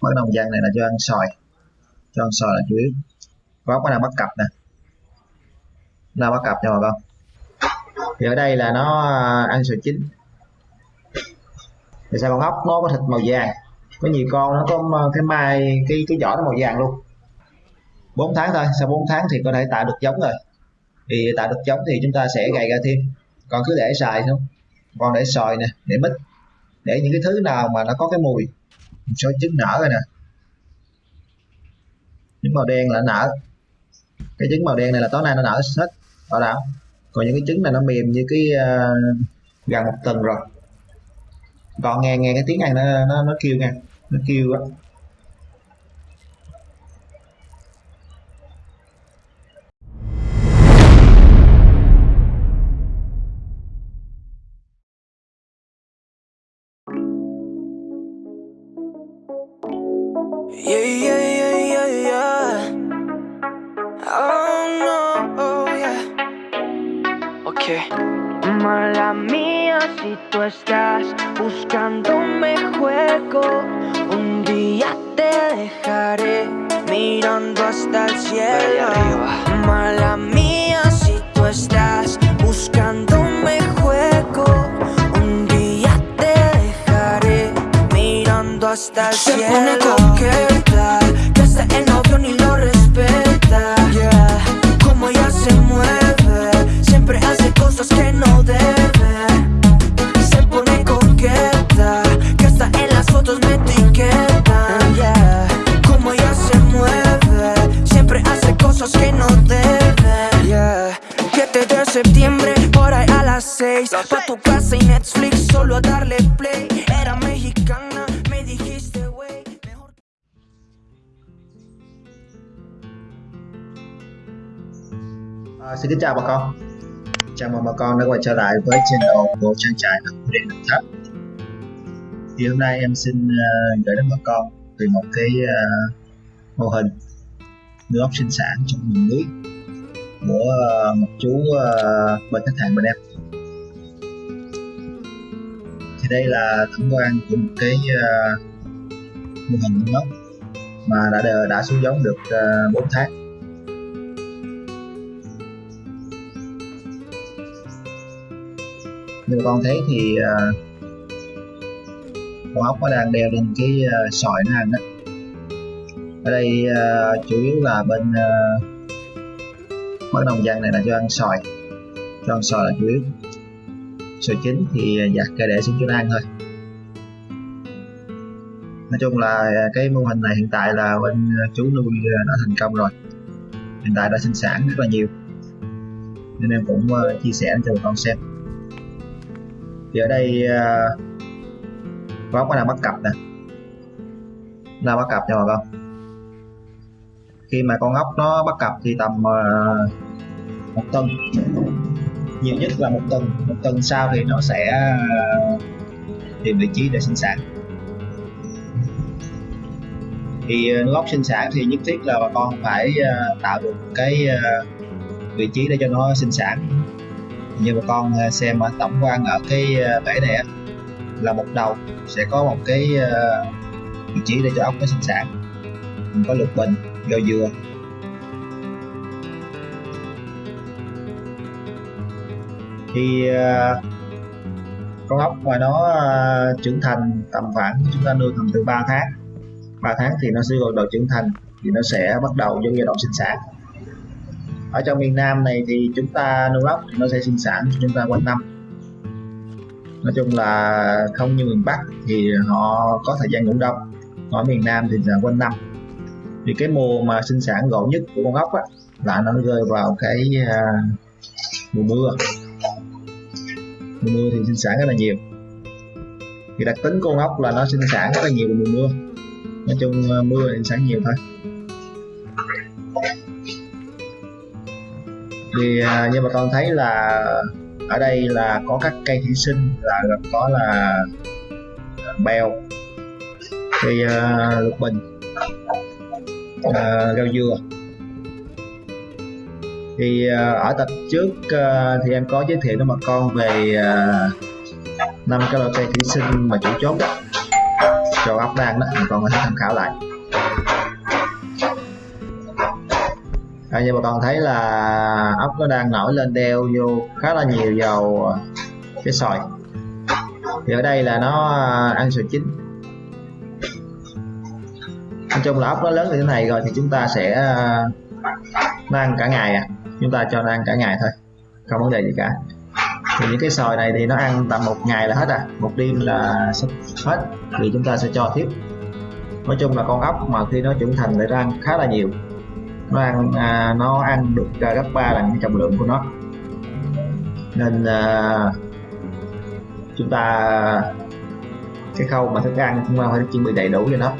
món đồng giang này là cho ăn sòi cho ăn sòi là chủ yếu. Góc nó đang bắt cặp nè. Đang bắt cặp nha bà con. Thì ở đây là nó à, ăn sòi chín. Thì sao con ốc nó có thịt màu vàng. Có nhiều con nó có à, cái mai, cái cái vỏ nó màu vàng luôn. 4 tháng thôi. Sau 4 tháng thì có thể tạo được giống rồi. Thì tạo được giống thì chúng ta sẽ gầy ra thêm. Còn cứ để xài thôi. Còn để sòi nè, để mít. Để những cái thứ nào mà nó có cái mùi số trứng nở rồi nè. Trứng màu đen là nở. Cái trứng màu đen này là tối nay nó nở hết bảo đảm. Còn những cái trứng này nó mềm như cái uh, gần một tuần rồi. Còn nghe nghe cái tiếng này nó nó, nó kêu nha. Nó kêu á. Yeah, yeah, yeah, yeah, yeah. Oh no, oh yeah. Okay. Mala mía si tú estás buscándome juego. Un día te dejaré mirando hasta el cielo. Mala mía si tú estás hasta el Se cielo. pone coqueta, que hasta el novio ni lo respeta. Yeah. Como ella se mueve, siempre hace cosas que no debe. Se pone coqueta, que hasta en las fotos me etiquetan. Yeah. Como ella se mueve, siempre hace cosas que no debe. Yeah. 7 de septiembre, por ahí a las 6 Pa' tu casa y Netflix, solo a darle play xin kính chào bà con. Chào mừng bà con đã quay trở lại với channel của trang trại ấp điện đồng tháp. Thì hôm nay em xin uh, gửi đến bà con về một cái uh, mô hình nuôi ốc sinh sản trong vùng núi của uh, một chú uh, bên khách hàng bên em. Thì đây là tổng quan của một cái uh, mô hình nuôi ốc mà đã đã xuống giống được uh, 4 tháng. Như con thấy thì uh, con ốc nó đang đeo lên cái uh, sỏi nó ăn đó. Ở đây uh, chủ yếu là bên uh, mấy đồng dân này là cho ăn sòi cho ăn sòi là chủ yếu sòi chín thì giặt ra để xuống cho nó ăn thôi. Nói chung là cái mô hình này hiện tại là bên chú nuôi đã thành công rồi. Hiện tại đã sinh sản rất là nhiều. Nên em cũng uh, chia sẻ cho bà con xem thì ở đây ờ, uh, con nào bắt cặp nè? Nào bắt cặp nha bà con khi mà con ốc nó bắt cặp thì tầm uh, một tuần nhiều nhất là một tuần một tuần sau thì nó sẽ uh, tìm vị trí để sinh sản. Thì uh, ốc sinh sản thì nhất thiết là bà con phải uh, tạo được cái uh, vị trí để cho nó sinh sản như bà con à, xem tổng quan ở cái à, bể này là một đầu, sẽ có một cái à, vị trí để cho ốc nó sinh sản. Mình có lục bình rau dừa. Thì con ốc mà nó trưởng thành tầm khoảng, chúng ta nuôi tầm từ 3 tháng. 3 tháng thì nó sẽ gọi độ trưởng thành, thì nó sẽ bắt đầu vô giai đoạn sinh sản ở trong miền Nam này thì chúng ta nuôi ốc thì nó sẽ sinh sản cho chúng ta quanh năm. Nói chung là không như miền Bắc thì họ có thời gian ngủ đông. Ở miền Nam thì là quanh năm. Thì cái mùa mà sinh sản gọn nhất của con ốc á, là nó rơi vào cái uh, mùa mưa. Mùa mưa thì sinh sản rất là nhiều. Thì đặc tính con ốc là nó sinh sản rất là nhiều mùa mưa. Nói chung à, mưa thì sinh sản nhiều thôi. Thì à, như bà con thấy là ở đây là có các cây thủy sinh là có là bèo cây à, lục bình à, rau dừa. Thì à, ở tập trước à, thì em có giới thiệu với bà con về à, năm cái loại cây thủy sinh mà chủ chốt cho ốc đang đó bà con có thể tham khảo lại. Ờ, à, như bà con thấy là ốc nó đang nổi lên đeo vô khá là nhiều dầu cái sòi. Thì ở đây là nó ờ, ăn sòi chín. Nói chung là ốc nó lớn như thế này rồi thì chúng ta sẽ ờ, nó ăn cả ngày à. Chúng ta cho nó ăn cả ngày thôi không vấn đề gì cả. Thì những cái sòi này thì nó ăn tầm một ngày là hết à. Một đêm là hết. Thì chúng ta sẽ cho tiếp. Nói chung là con ốc mà khi nó trưởng thành lại ra ăn khá là nhiều nó ăn à, nó ăn được à, gấp 3 lần cái trọng lượng của nó. Nên à, chúng ta cái khâu mà thức ăn chúng ta phải chuẩn bị đầy đủ cho nó.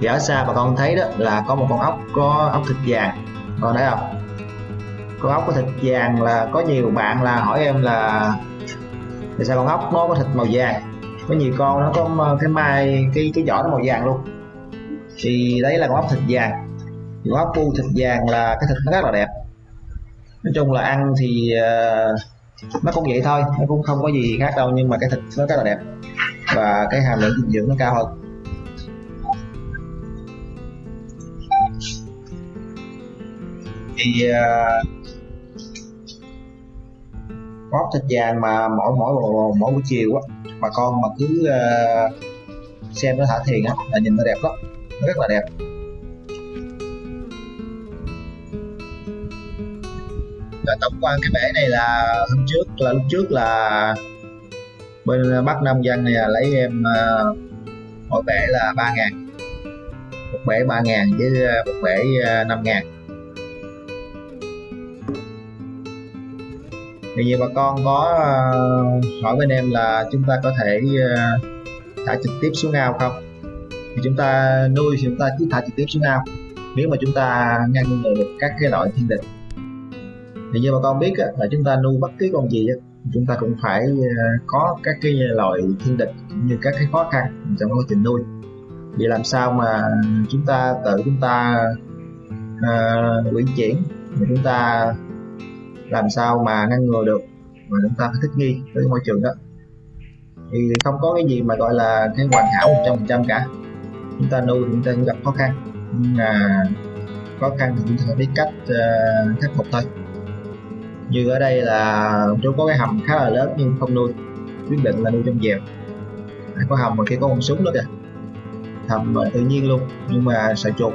Thì ở xa bà con thấy đó là có một con ốc có ốc thịt vàng. Còn thấy không? Con ốc có thịt vàng là có nhiều bạn là hỏi em là tại sao con ốc nó có thịt màu vàng? Có nhiều con nó có ờ, cái mai cái cái vỏ nó màu vàng luôn. Thì đấy là con ốc thịt vàng con ốc bu thịt vàng là cái thịt nó rất là đẹp. Nói chung là ăn thì uh, nó cũng vậy thôi nó cũng không có gì khác đâu nhưng mà cái thịt nó rất là đẹp. Và cái hàm lượng dinh dưỡng nó cao hơn. Thì ờ, uh, bóp thịt vàng mà mỗi mỗi mỗi, mỗi buổi chiều á bà con mà cứ uh, xem nó thả thiền á là nhìn nó đẹp lắm nó rất là đẹp. Là tổng quan cái bể này là hôm trước là lúc trước là bên bắc nam dân này là lấy em uh, mỗi bể là ba ngàn. Một bể ba ngàn với ờ, một bể ờ, năm ngàn. Thì nhiều bà con có uh, hỏi bên em là chúng ta có thể uh, thả trực tiếp xuống ao không? Thì chúng ta nuôi thì chúng ta cứ thả trực tiếp xuống ao. Nếu mà chúng ta ngăn ngừa được các cái loại thiên địch thì như bà con biết là chúng ta nuôi bất cứ con gì chúng ta cũng phải ờ, có các cái loại thiên địch cũng như các cái khó khăn trong quá trình nuôi. Vì làm sao mà chúng ta tự chúng ta ờ, uh, quyển chuyển chúng ta làm sao mà ngăn ngừa được mà chúng ta phải thích nghi với môi trường đó? Thì không có cái gì mà gọi là cái hoàn hảo 100% cả. Chúng ta nuôi chúng ta cũng gặp khó khăn nhưng mà khó khăn thì chúng ta phải biết cách uh, khắc phục thôi như ở đây là chú có cái hầm khá là lớn nhưng không nuôi quyết định là nuôi trong dèo. À, có hầm mà kia có con súng đó kìa. Hầm tự nhiên luôn nhưng mà sợ chuột.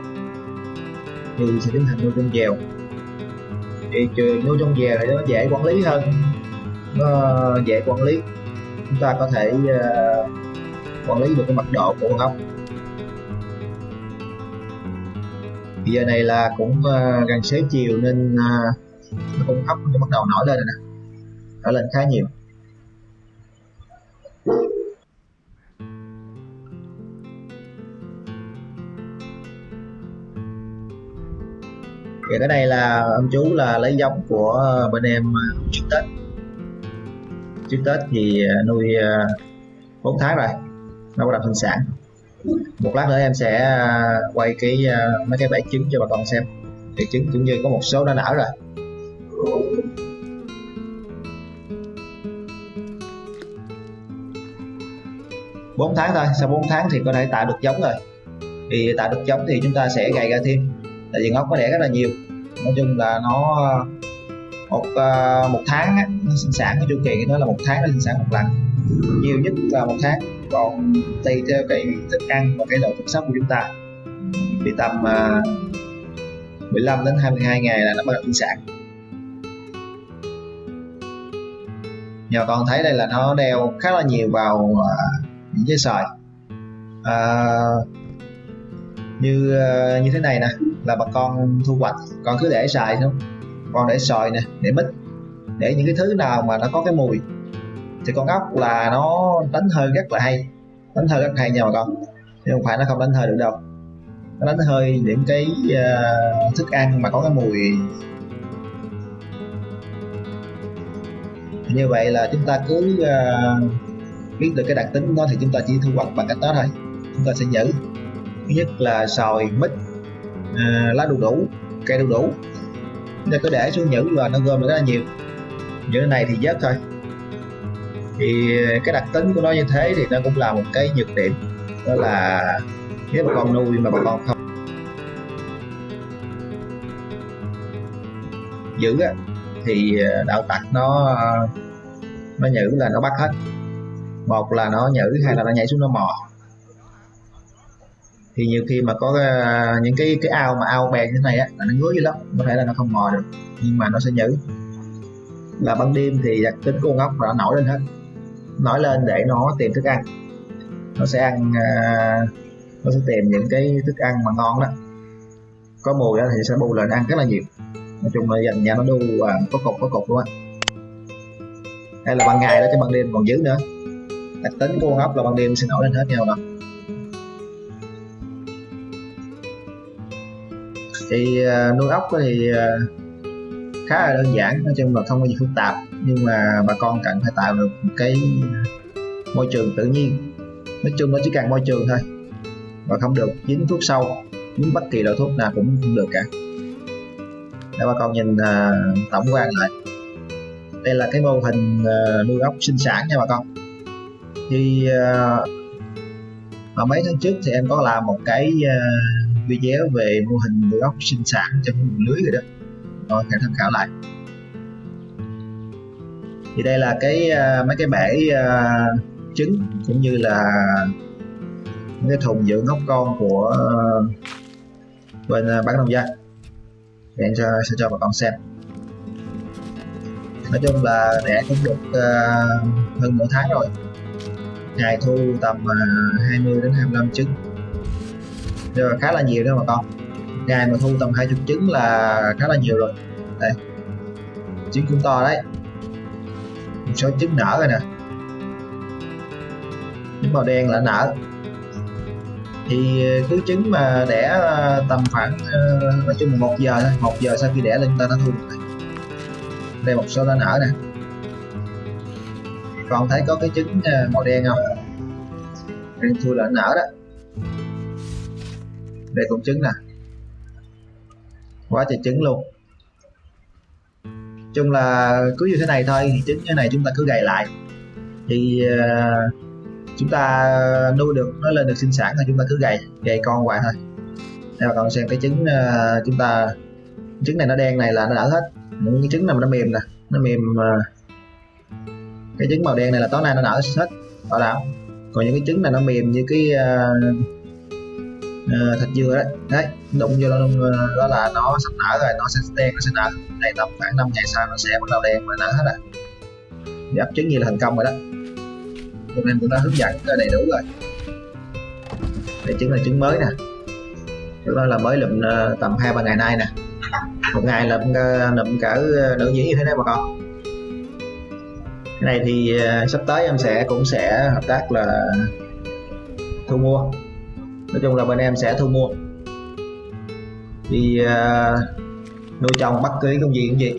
Thì sẽ tiến hành nuôi trong dèo. Thì nuôi trong dèo thì nó dễ quản lý hơn. Nó dễ quản lý. Chúng ta có thể uh, quản lý được cái mật độ của con ốc bây giờ này là cũng uh, gần xế chiều nên uh, con ốc nó bắt đầu nổi lên rồi nè. Nổi lên khá nhiều. Thì cái này là ông chú là lấy giống của bên em à, trước tết. Trước tết thì à, nuôi à, 4 tháng rồi. Nó bắt đầu sinh sản. Một lát nữa em sẽ quay cái mấy cái bể trứng cho bà con xem. Thì trứng cũng như có một số đã nở rồi. Bốn tháng thôi. Sau 4 tháng thì có thể tạo được giống rồi. Thì tạo được giống thì chúng ta sẽ gầy ra thêm. Tại vì ngốc có đẻ rất là nhiều. Nói chung là nó một ờ, một tháng á, nó sinh sản cái chu kỳ của nó là một tháng nó sinh sản một lần. Nhiều nhất là một tháng. Còn tùy theo cái thức ăn và cái độ chăm sóc của chúng ta. Thì tầm ờ, uh, 15 đến 22 ngày là nó bắt đầu sinh sản. Nhà con thấy đây là nó đeo khá là nhiều vào uh, những cái sợi à, như à, như thế này nè là bà con thu hoạch con cứ để xài không con để sòi nè để mít để những cái thứ nào mà nó có cái mùi thì con ốc là nó đánh hơi rất là hay đánh hơi rất hay nha bà con nhưng không phải nó không đánh hơi được đâu. Nó đánh hơi những cái uh, thức ăn mà có cái mùi. Như vậy là chúng ta cứ uh, biết được cái đặc tính của nó thì chúng ta chỉ thu hoạch bằng cách đó thôi. Chúng ta sẽ giữ thứ nhất là sòi mít à, lá đu đủ cây đu đủ. Chúng ta cứ để xuống nhữ và nó gom được rất là nhiều. Nhữ này thì vớt thôi. Thì cái đặc tính của nó như thế thì nó cũng là một cái nhược điểm. Đó là nếu bà con nuôi mà bà con không giữ á, thì à, đạo tặc nó nó nhữ là nó bắt hết một là nó nhử hay là nó nhảy xuống nó mò. Thì nhiều khi mà có ờ, những cái cái ao mà ao bè như thế này á là nó ngứa dữ lắm có thể là nó không mò được nhưng mà nó sẽ nhử là ban đêm thì đặc tính của con ốc nó nổi lên hết nổi lên để nó tìm thức ăn. Nó sẽ ăn ờ, nó sẽ tìm những cái thức ăn mà ngon đó. Có mùi đó thì sẽ bù lên ăn rất là nhiều. Nói chung là dành nhà nó đu à, có cục có cục luôn á. Hay là ban ngày đó chứ ban đêm còn dữ nữa đặc tính của con ốc là ban đêm sẽ nổi lên hết nhau đó thì uh, nuôi ốc thì uh, khá là đơn giản nói chung là không có gì phức tạp nhưng mà bà con cần phải tạo được một cái môi trường tự nhiên. Nói chung nó chỉ cần môi trường thôi và không được dính thuốc sâu dính bất kỳ loại thuốc nào cũng không được cả. Để bà con nhìn uh, tổng quan lại. Đây là cái mô hình uh, nuôi ốc sinh sản nha bà con thì uh, mà mấy tháng trước thì em có làm một cái uh, video về mô hình nuôi ốc sinh sản trong vùng lưới rồi đó. Rồi hãy tham khảo lại. Thì đây là cái uh, mấy cái bể uh, trứng cũng như là những cái thùng dưỡng ốc con của uh, bên uh, bán nông dân để em cho, sẽ cho bà con xem. Nói chung là đẻ cũng được uh, hơn nửa tháng rồi ngày thu tầm à, 20 đến 25 trứng. Rồi khá là nhiều đó bà con. Ngày mà thu tầm 20 trứng là khá là nhiều rồi. Đây. Trứng cũng to đấy. Một số trứng nở rồi nè. Trứng màu đen là nở. Thì cứ trứng mà đẻ à, tầm khoảng à, nói chung là một giờ thôi. Một giờ sau khi đẻ lên ta nó thu được đây, một số đã nở nè còn thấy có cái trứng ờ, màu đen không? Đây thui là nở đó. Đây cũng trứng nè. Quá trời trứng luôn. Chung là cứ như thế này thôi thì trứng như này chúng ta cứ gầy lại. Thì uh, chúng ta nuôi được nó lên được sinh sản thì chúng ta cứ gầy gầy con hoài thôi. Đây bà con xem cái trứng uh, chúng ta trứng này nó đen này là nó đỡ hết. Những cái trứng nào mà nó mềm nè nó mềm uh, cái trứng màu đen này là tối nay nó nở hết bảo đảm. Còn những cái trứng này nó mềm như cái uh, uh, thịt dừa đấy. Đấy đụng vô nó uh, đó là nó sắp nở rồi nó sẽ đen nó sẽ nở. Đây tầm khoảng 5 ngày sau nó sẽ bắt đầu đen và nở hết rồi. Ấp trứng như là thành công rồi đó. Hôm nay cũng đã hướng dẫn đầy đủ rồi. Đây trứng là trứng mới nè. Trứng đó là mới lụm ờ, tầm hai ba ngày nay nè. Một ngày lụm lụm cỡ nửa nhĩ như thế này bà con cái này thì uh, sắp tới em sẽ cũng sẽ hợp tác là thu mua. Nói chung là bên em sẽ thu mua. Thì uh, ờ, nuôi trồng bất cứ công gì cũng gì.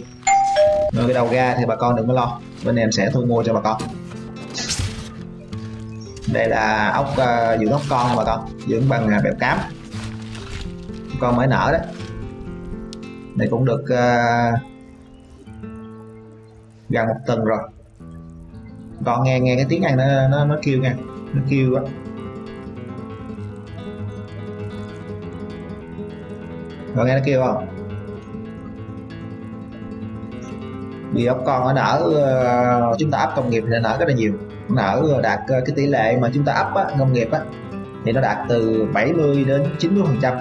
Rồi cái đầu ra thì bà con đừng có lo. Bên em sẽ thu mua cho bà con. Đây là ốc uh, dưỡng ốc con bà con dưỡng bằng à, uh, bẹp cám. Con mới nở đấy. Này cũng được uh, gần một tuần rồi còn nghe nghe cái tiếng ăn nó nó nó kêu nha nó kêu á. Rồi nghe nó kêu không? Vì ốc con nó nở ờ, chúng ta ấp công nghiệp thì nở rất là nhiều. Nó nở ờ, đạt ờ, cái tỷ lệ mà chúng ta ấp á, công nghiệp á thì nó đạt từ 70 đến 90 phần trăm.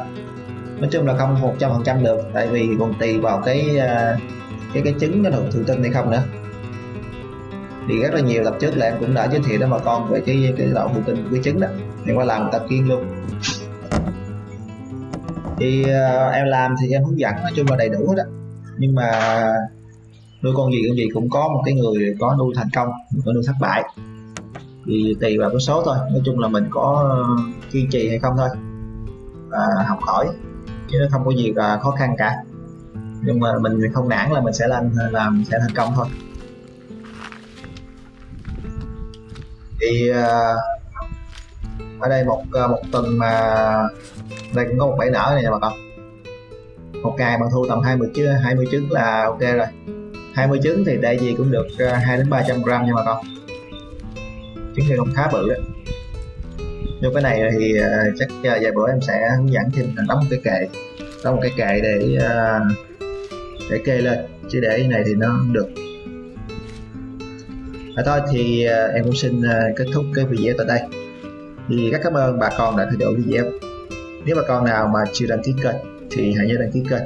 Nói chung là không 100 phần trăm được tại vì còn tùy vào cái cái cái trứng nó được thụ tinh hay không nữa thì rất là nhiều tập trước là em cũng đã giới thiệu đến bà con về cái cái loại thụ tinh quy chứng trứng đó. Em qua làm tập kiên luôn. Thì uh, em làm thì em hướng dẫn nói chung là đầy đủ hết á. Nhưng mà nuôi con gì con gì cũng có một cái người có nuôi thành công có nuôi thất bại. Thì tùy vào cái số thôi. Nói chung là mình có kiên trì hay không thôi. Và học hỏi. Chứ nó không có gì là khó khăn cả. Nhưng mà mình không nản là mình sẽ làm làm sẽ thành công thôi. Thì uh, ờ, ở đây một ờ, một tuần mà đây cũng có một bẫy nở này nha bà con. Một ngày bạn thu tầm 20 chứ 20 trứng là ok rồi. 20 trứng thì đại gì cũng được ờ, 2 đến 300 gram nha bà con. Trứng thì cũng khá bự đấy nhưng cái này thì uh, chắc uh, vài bữa em sẽ hướng dẫn thêm đóng một cái kệ đóng một cái kệ để uh, để kê lên. Chứ để cái này thì nó được và thôi thì uh, em cũng xin uh, kết thúc cái video tại đây. Thì rất cảm ơn bà con đã theo dõi video. Nếu bà con nào mà chưa đăng ký kênh thì hãy nhớ đăng ký kênh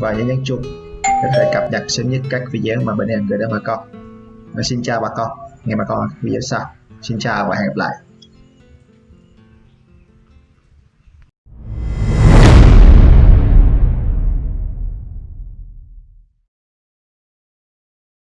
và nhớ nhấn chuông để có thể cập nhật sớm nhất các video mà bên em gửi đến bà con. Và xin chào bà con. Hẹn bà con video sau. Xin chào và hẹn gặp lại.